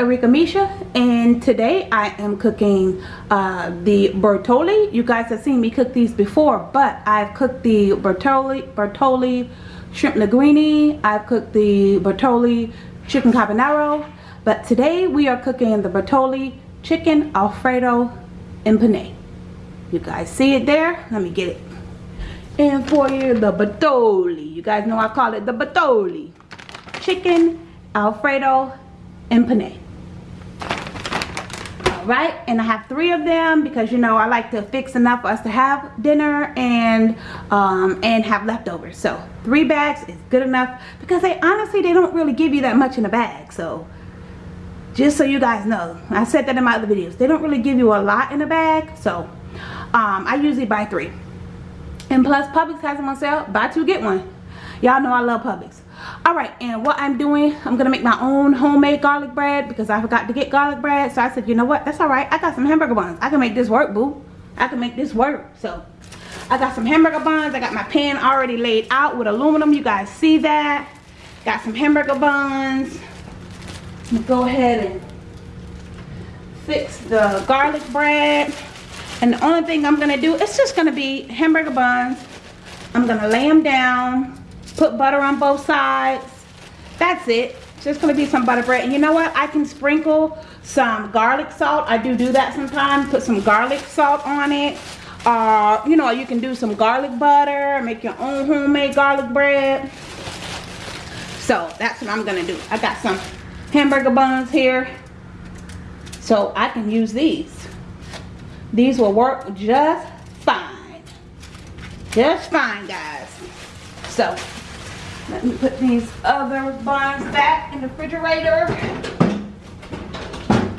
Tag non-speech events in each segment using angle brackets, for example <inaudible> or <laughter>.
Arika Misha and today I am cooking uh, the Bertolli. You guys have seen me cook these before, but I've cooked the Bertoli, Bertolli shrimp linguine. I've cooked the Bertolli chicken carbonaro. But today we are cooking the Bertolli chicken alfredo and. You guys see it there? Let me get it. And for you, the Bertolli. You guys know I call it the Bertolli. Chicken alfredo and right? And i have three of them because you know i like to fix enough for us to have dinner and um, and have leftovers. So three bags is good enough because they honestly they don't really give you that much in a bag. So just so you guys know i said that in my other videos. They don't really give you a lot in a bag. So um, i usually buy three. And plus publix has them on sale. Buy two get one. Y'all know i love publix all right and what i'm doing i'm gonna make my own homemade garlic bread because i forgot to get garlic bread. So i said you know what? That's all right. I got some hamburger buns. I can make this work boo. I can make this work. So i got some hamburger buns. I got my pan already laid out with aluminum. You guys see that? Got some hamburger buns. Go ahead and fix the garlic bread. And the only thing i'm gonna do it's just gonna be hamburger buns. I'm gonna lay them down put butter on both sides. That's it. Just gonna be some butter bread. And you know what? I can sprinkle some garlic salt. I do do that sometimes. Put some garlic salt on it. Uh you know you can do some garlic butter. Make your own homemade garlic bread. So that's what i'm gonna do. I got some hamburger buns here. So i can use these. These will work just fine. Just fine guys. So let me put these other buns back in the refrigerator.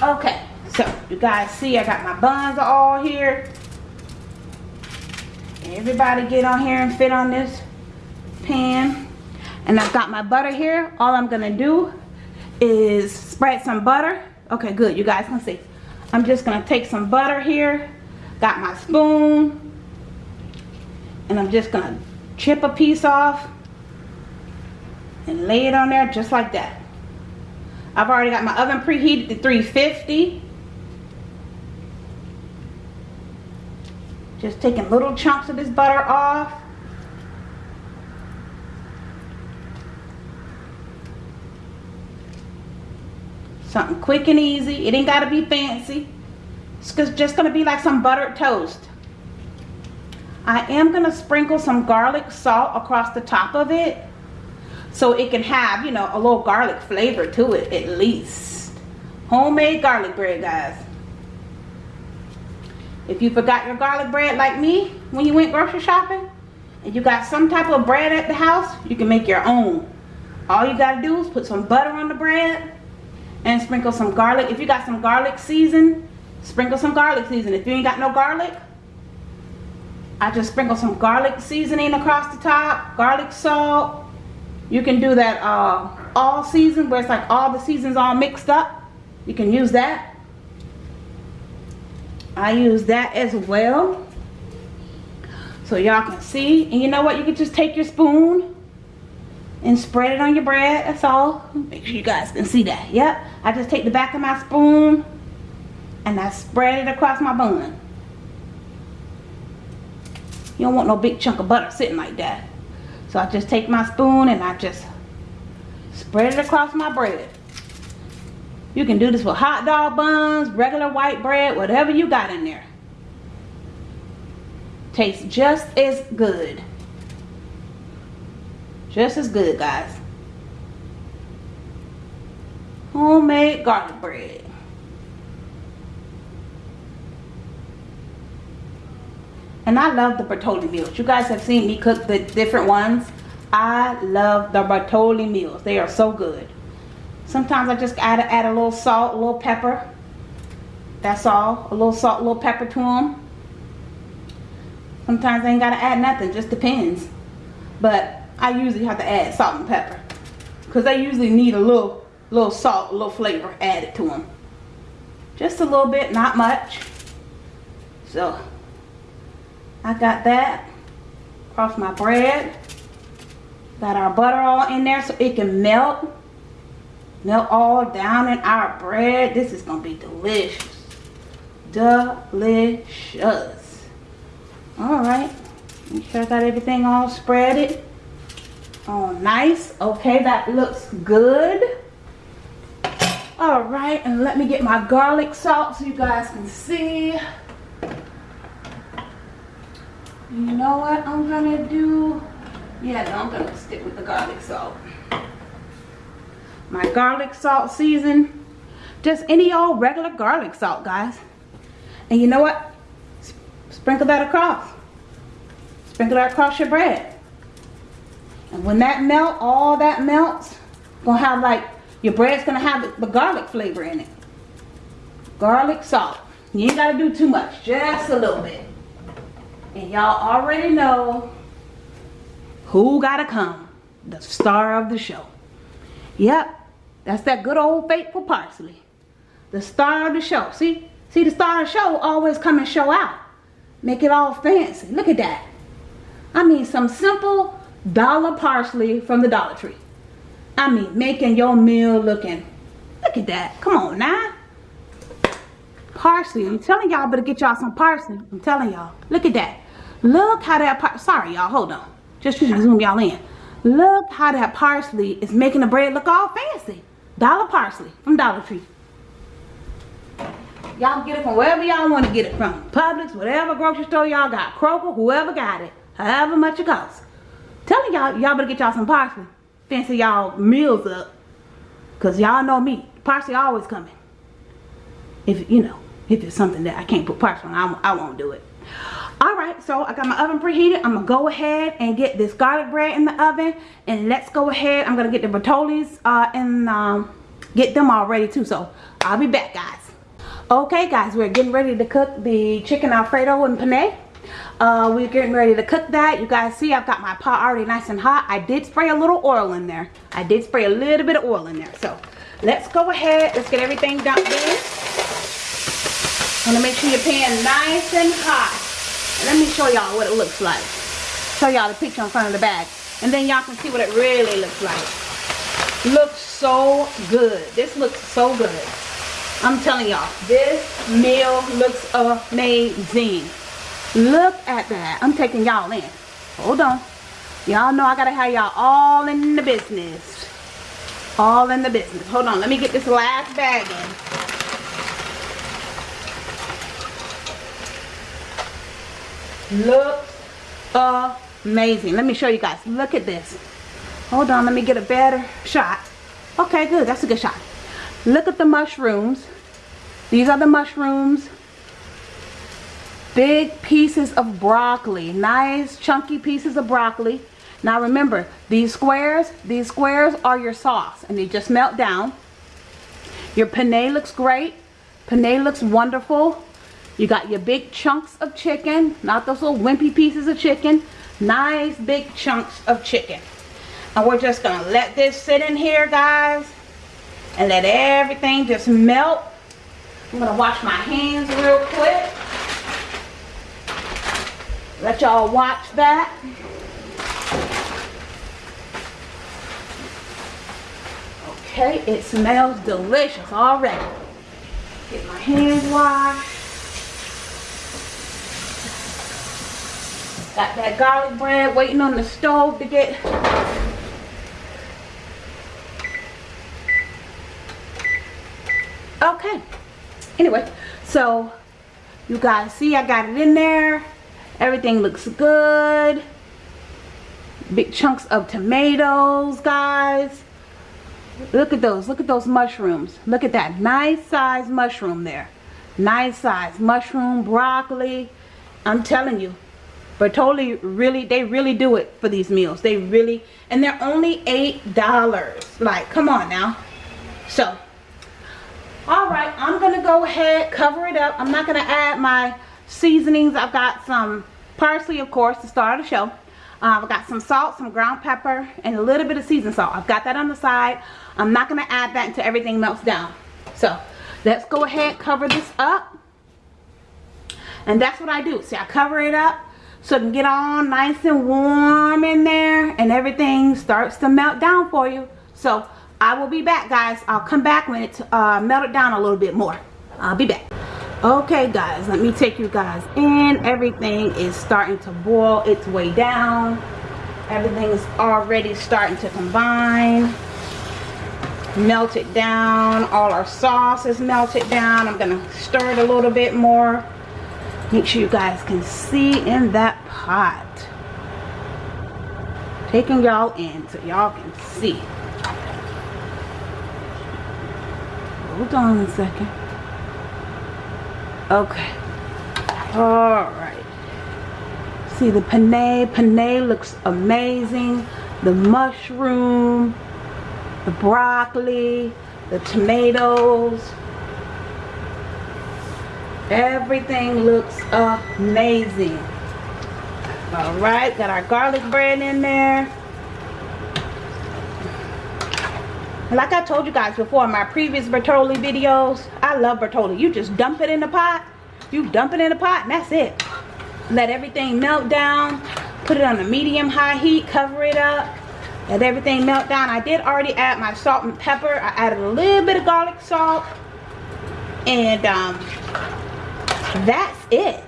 Okay, so you guys see I got my buns all here. Everybody get on here and fit on this pan. And I've got my butter here. All I'm gonna do is spread some butter. Okay, good, you guys can see. I'm just gonna take some butter here. Got my spoon. And I'm just gonna chip a piece off and lay it on there just like that. I've already got my oven preheated to 350. Just taking little chunks of this butter off. Something quick and easy. It ain't got to be fancy. It's just going to be like some buttered toast. I am going to sprinkle some garlic salt across the top of it so it can have you know a little garlic flavor to it at least. Homemade garlic bread guys. If you forgot your garlic bread like me when you went grocery shopping and you got some type of bread at the house you can make your own. All you gotta do is put some butter on the bread and sprinkle some garlic. If you got some garlic season sprinkle some garlic season if you ain't got no garlic I just sprinkle some garlic seasoning across the top garlic salt you can do that uh, all season where it's like all the seasons all mixed up. You can use that. I use that as well. So y'all can see. And you know what? You can just take your spoon and spread it on your bread. That's all. Make sure you guys can see that. Yep. I just take the back of my spoon and I spread it across my bun. You don't want no big chunk of butter sitting like that. So I just take my spoon and I just spread it across my bread. You can do this with hot dog buns, regular white bread, whatever you got in there. Tastes just as good. Just as good, guys. Homemade garlic bread. And I love the Bertolli meals. You guys have seen me cook the different ones. I love the Bertolli meals. They are so good. Sometimes I just add, add a little salt, a little pepper. That's all. A little salt, a little pepper to them. Sometimes I ain't got to add nothing. Just depends. But I usually have to add salt and pepper. Because they usually need a little, little salt, a little flavor added to them. Just a little bit, not much. So I got that across my bread. Got our butter all in there so it can melt. melt all down in our bread. This is going to be delicious. Delicious. Alright. Make sure I got everything all spreaded. Oh, nice. Okay, that looks good. Alright, and let me get my garlic salt so you guys can see. You know what I'm to do? Yeah, no, I'm to stick with the garlic salt. My garlic salt season. Just any old regular garlic salt, guys. And you know what? Sprinkle that across. Sprinkle that across your bread. And when that melt, all that melts, gonna have like, your bread's gonna have the garlic flavor in it. Garlic salt. You ain't gotta do too much, just a little bit. And y'all already know who gotta come. The star of the show. Yep, that's that good old faithful parsley. The star of the show. See? See the star of the show always come and show out. Make it all fancy. Look at that. I mean some simple dollar parsley from the Dollar Tree. I mean making your meal looking. Look at that. Come on now. Parsley. I'm telling y'all better get y'all some parsley. I'm telling y'all. Look at that. Look how that par sorry y'all, hold on. Just trying to zoom y'all in. Look how that parsley is making the bread look all fancy. Dollar parsley from Dollar Tree. Y'all get it from wherever y'all want to get it from. Publix, whatever grocery store y'all got. Kroger, whoever got it. However much it costs. Telling y'all, y'all better get y'all some parsley. Fancy y'all meals up. Because y'all know me. Parsley always coming. If, you know, if it's something that I can't put parsley on, I, I won't do it. All right so i got my oven preheated. I'm gonna go ahead and get this garlic bread in the oven and let's go ahead. I'm gonna get the Bertollis uh and um get them all ready too so i'll be back guys. Okay guys we're getting ready to cook the chicken alfredo and penne. Uh, we're getting ready to cook that. You guys see i've got my pot already nice and hot. I did spray a little oil in there. I did spray a little bit of oil in there. So let's go ahead. Let's get everything dumped in want to make sure your pan nice and hot let me show y'all what it looks like. Show y'all the picture in front of the bag. And then y'all can see what it really looks like. Looks so good. This looks so good. I'm telling y'all, this meal looks amazing. Look at that. I'm taking y'all in. Hold on. Y'all know I gotta have y'all all in the business. All in the business. Hold on. Let me get this last bag in. Looks amazing. Let me show you guys. Look at this. Hold on let me get a better shot. Okay good. That's a good shot. Look at the mushrooms. These are the mushrooms. Big pieces of broccoli. Nice chunky pieces of broccoli. Now remember these squares these squares are your sauce and they just melt down. Your penne looks great. Penne looks wonderful you got your big chunks of chicken, not those little wimpy pieces of chicken. Nice big chunks of chicken. And we're just going to let this sit in here, guys. And let everything just melt. I'm going to wash my hands real quick. Let y'all watch that. Okay, it smells delicious already. Get my hands washed. Got that garlic bread waiting on the stove to get. Okay. Anyway so you guys see I got it in there. Everything looks good. Big chunks of tomatoes guys. Look at those look at those mushrooms. Look at that nice size mushroom there. Nice size mushroom broccoli. I'm telling you Bertolli really they really do it for these meals they really and they're only eight dollars like come on now so all right i'm gonna go ahead cover it up i'm not gonna add my seasonings i've got some parsley of course to start the show uh, I've got some salt, some ground pepper, and a little bit of seasoned salt. I've got that on the side. I'm not going to add that until everything melts down. So, let's go ahead cover this up. And that's what I do. See, I cover it up so it can get all nice and warm in there and everything starts to melt down for you so I will be back guys. I'll come back when it's uh, melted down a little bit more. I'll be back. Okay guys, let me take you guys in. Everything is starting to boil its way down. Everything is already starting to combine. Melt it down. All our sauce is melted down. I'm going to stir it a little bit more. Make sure you guys can see in that pot. Taking y'all in so y'all can see. Hold on a second. Okay. Alright. See the penne. Penne looks amazing. The mushroom. The broccoli. The tomatoes. Everything looks amazing. Alright, got our garlic bread in there. Like I told you guys before in my previous Bertolli videos, I love Bertolli. You just dump it in the pot. You dump it in the pot and that's it. Let everything melt down. Put it on a medium high heat. Cover it up. Let everything melt down. I did already add my salt and pepper. I added a little bit of garlic salt. And um, that's it.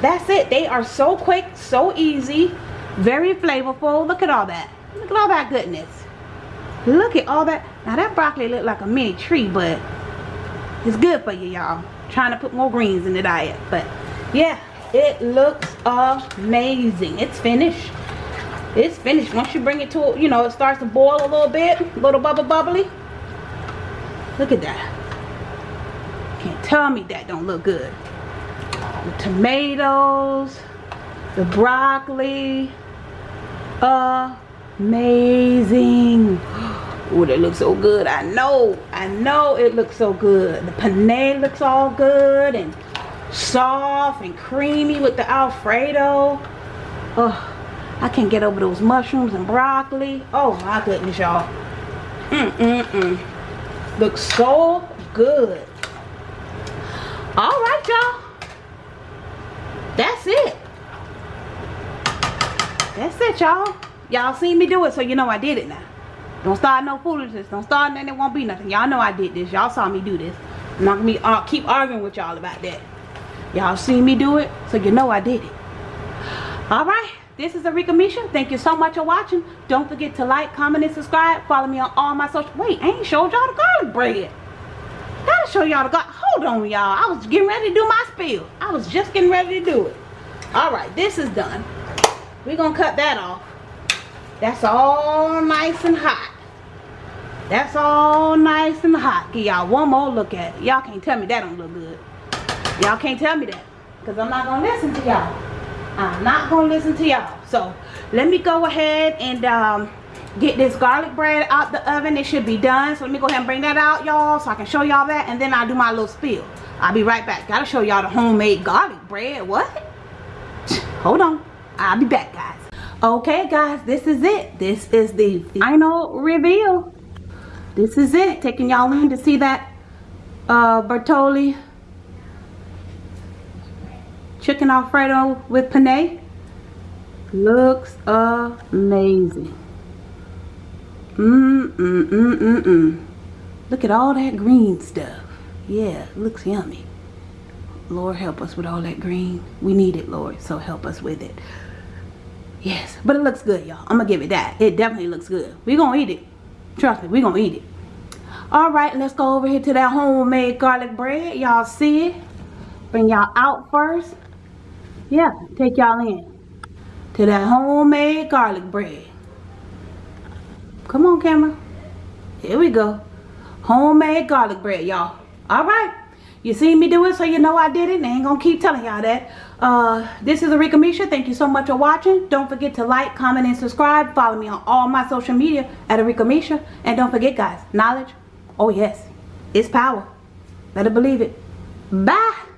That's it. They are so quick so easy very flavorful. Look at all that. Look at all that goodness. Look at all that. Now that broccoli looked like a mini tree but it's good for you y'all. Trying to put more greens in the diet but yeah it looks amazing. It's finished. It's finished. Once you bring it to you know it starts to boil a little bit little bubble bubbly. Look at that can't tell me that don't look good. The tomatoes, the broccoli, amazing. <gasps> Oh, that looks so good. I know, I know it looks so good. The penne looks all good and soft and creamy with the Alfredo. Oh, I can't get over those mushrooms and broccoli. Oh my goodness, y'all. Mm-mm-mm. Looks so good all right y'all. That's it. That's it y'all. Y'all seen me do it so you know i did it now. Don't start no foolishness. Don't start and it won't be nothing. Y'all know i did this. Y'all saw me do this. I'm not gonna be, uh, keep arguing with y'all about that. Y'all seen me do it so you know i did it. All right this is Arika Misha. Thank you so much for watching. Don't forget to like, comment, and subscribe. Follow me on all my social... Wait, I ain't showed y'all the garlic bread. Gotta show y'all the garlic hold on y'all. I was getting ready to do my spill i was just getting ready to do it. All right this is done. We're gonna cut that off. That's all nice and hot. That's all nice and hot. Give y'all one more look at it. Y'all can't tell me that don't look good. Y'all can't tell me that because i'm not gonna listen to y'all. I'm not gonna listen to y'all. So let me go ahead and um get this garlic bread out the oven. It should be done. So let me go ahead and bring that out y'all so i can show y'all that and then i'll do my little spill i'll be right back. Gotta show y'all the homemade garlic bread. What? <laughs> Hold on. I'll be back guys. Okay guys this is it. This is the final reveal. This is it. Taking y'all in to see that uh bertolli chicken alfredo with penne looks amazing Mmm, mm, mm, mm, mm. Look at all that green stuff. Yeah, looks yummy. Lord, help us with all that green. We need it, Lord, so help us with it. Yes, but it looks good, y'all. I'm going to give it that. It definitely looks good. we going to eat it. Trust me, we going to eat it. All right, let's go over here to that homemade garlic bread. Y'all see it? Bring y'all out first. Yeah, take y'all in. To that homemade garlic bread. Come on, camera. Here we go. Homemade garlic bread, y'all. All right. You seen me do it, so you know I did it. And I ain't to keep telling y'all that. Uh, this is Arika Misha. Thank you so much for watching. Don't forget to like, comment, and subscribe. Follow me on all my social media at Arika Misha. And don't forget, guys, knowledge, oh yes, it's power. Better believe it. Bye.